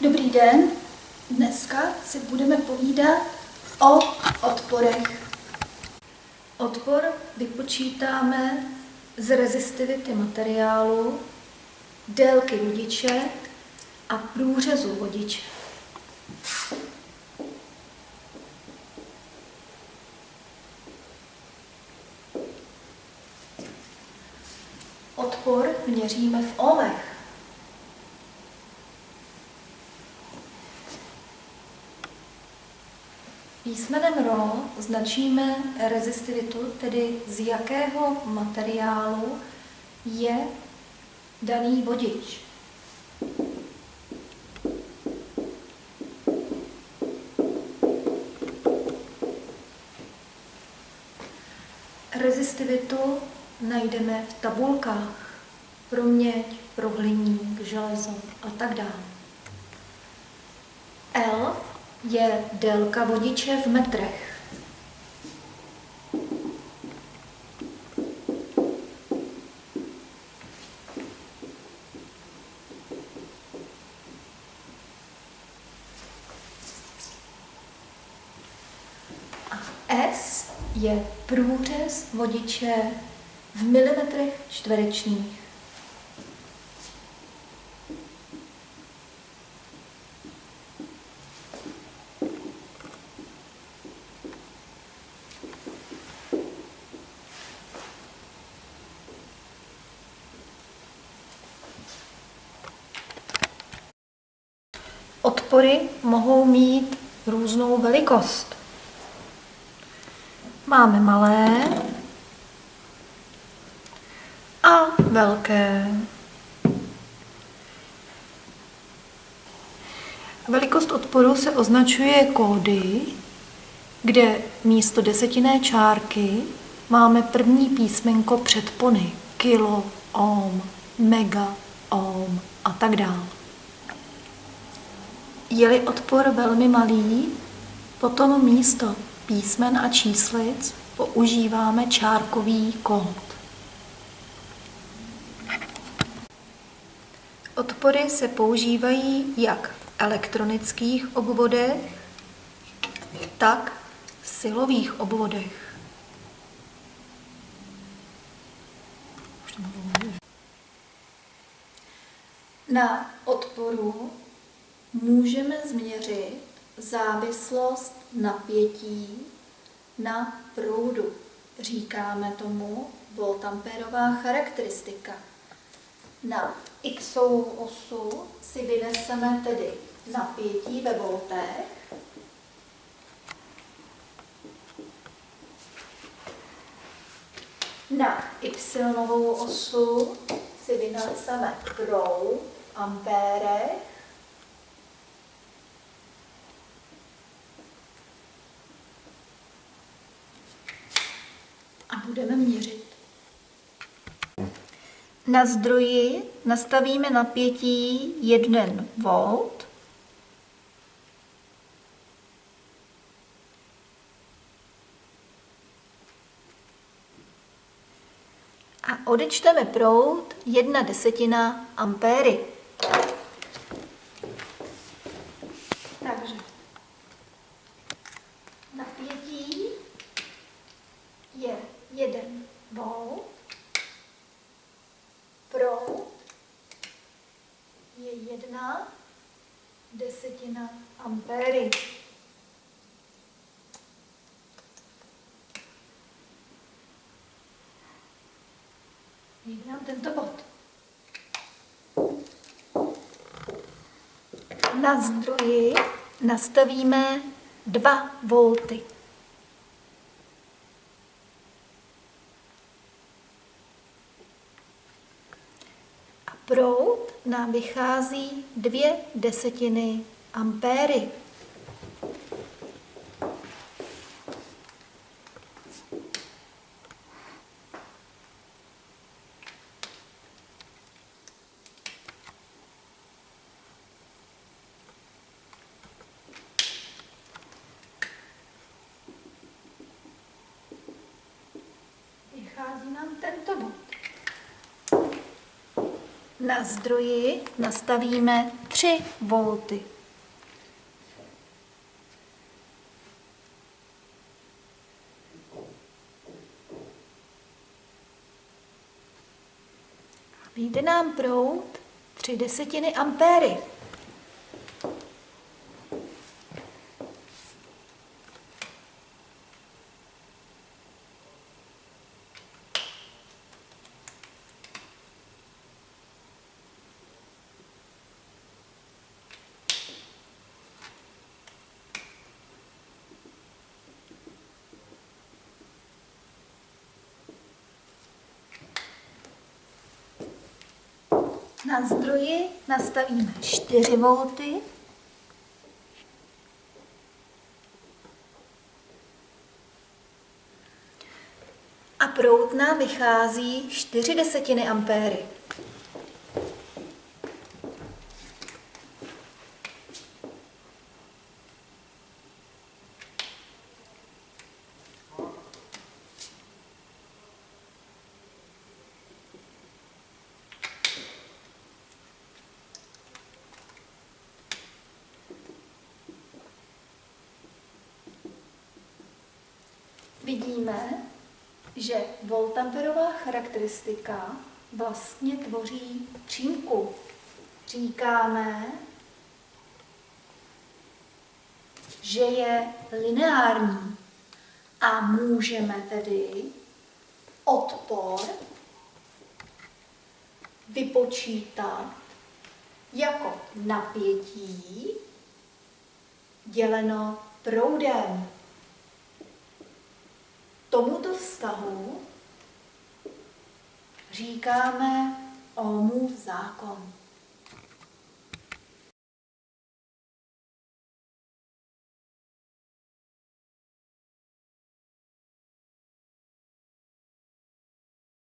Dobrý den, dneska si budeme povídat o odporech. Odpor vypočítáme z rezistivity materiálu, délky vodiče a průřezu vodiče. Odpor měříme v ohmech. Písmenem RO značíme rezistivitu, tedy z jakého materiálu je daný vodič. Rezistivitu najdeme v tabulkách pro měď, pro hliník, železo a tak dále. L je délka vodiče v metrech. A S je průřez vodiče v milimetrech čtverečních. Odpory mohou mít různou velikost. Máme malé a velké. Velikost odporu se označuje kódy, kde místo desetinné čárky máme první písmenko předpony, kilo, ohm, mega, ohm a tak dále. Je-li odpor velmi malý, potom místo písmen a číslic používáme čárkový kód. Odpory se používají jak v elektronických obvodech, tak v silových obvodech. Na odporu můžeme změřit závislost napětí na proudu. Říkáme tomu voltamperová charakteristika. Na x osu si vyneseme tedy napětí ve voltech. Na y osu si vyneseme proud ampérech budeme měřit. Na zdroji nastavíme napětí 1 V. A odečteme proud 1 desetina ampéry. Takže napětí je 1 volt, proud je 1 desetina ampéry. Vybrám tento bod. Na zdroji nastavíme 2 volty. Proud nám vychází dvě desetiny ampéry. Vychází nám tento bod. Na zdroji nastavíme 3 volty. Vyjde nám proud 3 desetiny ampéry. Na zdroji nastavíme 4 volty. A proud nám vychází 4 desetiny ampéry. Vidíme, že voltamperová charakteristika vlastně tvoří přímku. Říkáme, že je lineární a můžeme tedy odpor vypočítat jako napětí děleno proudem tomuto vztahu říkáme Ohmův zákon.